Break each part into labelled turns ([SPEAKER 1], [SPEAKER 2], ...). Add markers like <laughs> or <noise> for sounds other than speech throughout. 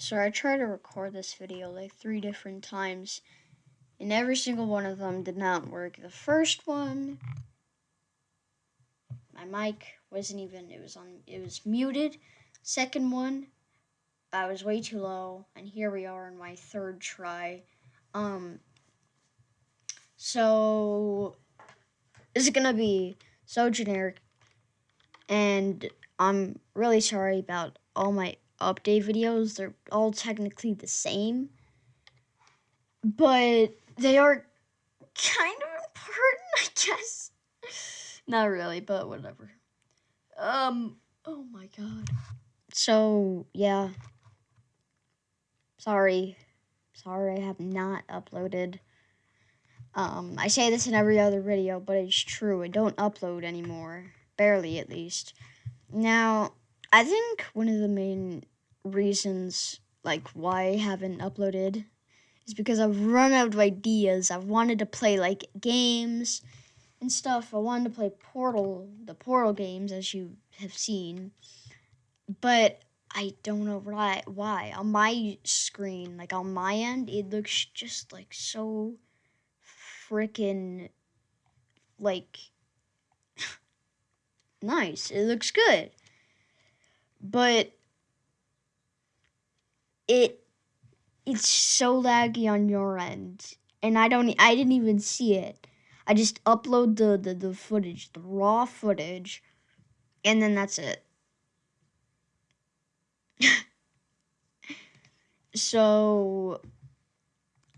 [SPEAKER 1] So I tried to record this video like three different times, and every single one of them did not work. The first one, my mic wasn't even, it was on, it was muted. Second one, I was way too low, and here we are in my third try. Um, so, this is gonna be so generic, and I'm really sorry about all my update videos. They're all technically the same, but they are kind of important, <laughs> I guess. Not really, but whatever. Um, oh my god. So, yeah. Sorry. Sorry I have not uploaded. Um, I say this in every other video, but it's true. I don't upload anymore. Barely, at least. Now, I think one of the main reasons like why I haven't uploaded is because I've run out of ideas. I've wanted to play like games and stuff. I wanted to play Portal, the Portal games as you have seen. But I don't know why why. On my screen, like on my end, it looks just like so freaking like <sighs> nice. It looks good. But it it's so laggy on your end and i don't i didn't even see it. I just upload the the, the footage the raw footage and then that's it. <laughs> So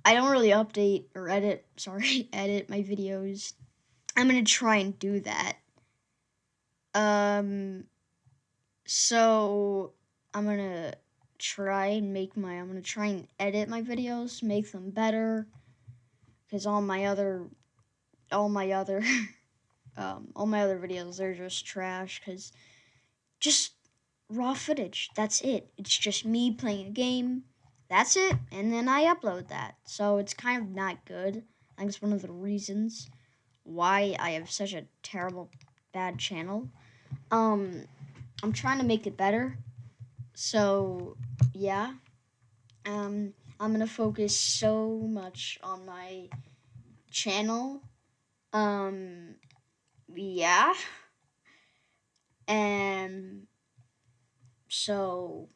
[SPEAKER 1] i don't really update or edit <laughs> sorry edit my videos. I'm gonna try and do that. Um so i'm gonna try and make my, I'm to try and edit my videos, make them better, because all my other, all my other, <laughs> um, all my other videos, they're just trash, because just raw footage, that's it. It's just me playing a game, that's it, and then I upload that. So it's kind of not good. I think it's one of the reasons why I have such a terrible, bad channel. Um, I'm trying to make it better. So yeah, um, I'm gonna focus so much on my channel. Um, yeah, and so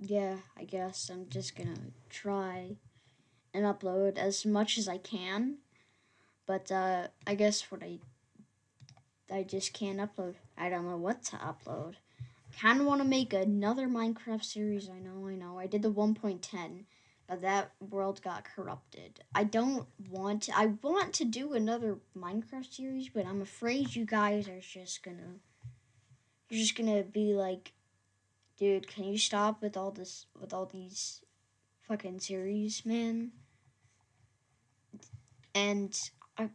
[SPEAKER 1] yeah, I guess I'm just gonna try and upload as much as I can. But uh, I guess what I I just can't upload. I don't know what to upload kind of want to make another Minecraft series. I know, I know. I did the 1.10, but that world got corrupted. I don't want to, I want to do another Minecraft series, but I'm afraid you guys are just gonna, you're just gonna be like, dude, can you stop with all this, with all these fucking series, man? And I,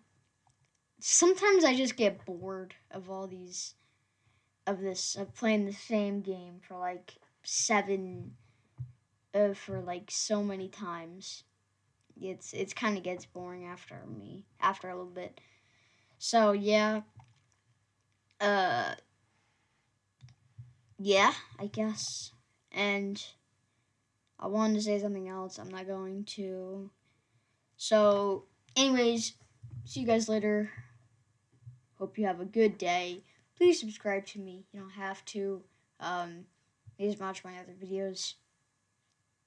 [SPEAKER 1] sometimes I just get bored of all these of this of playing the same game for like seven uh, for like so many times. It's it's kind of gets boring after me after a little bit. So yeah. Uh yeah i guess. And i wanted to say something else. I'm not going to. So anyways see you guys later. Hope you have a good day please subscribe to me. You don't have to. Um, please watch my other videos.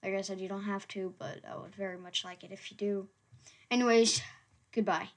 [SPEAKER 1] Like I said, you don't have to, but I would very much like it if you do. Anyways, goodbye.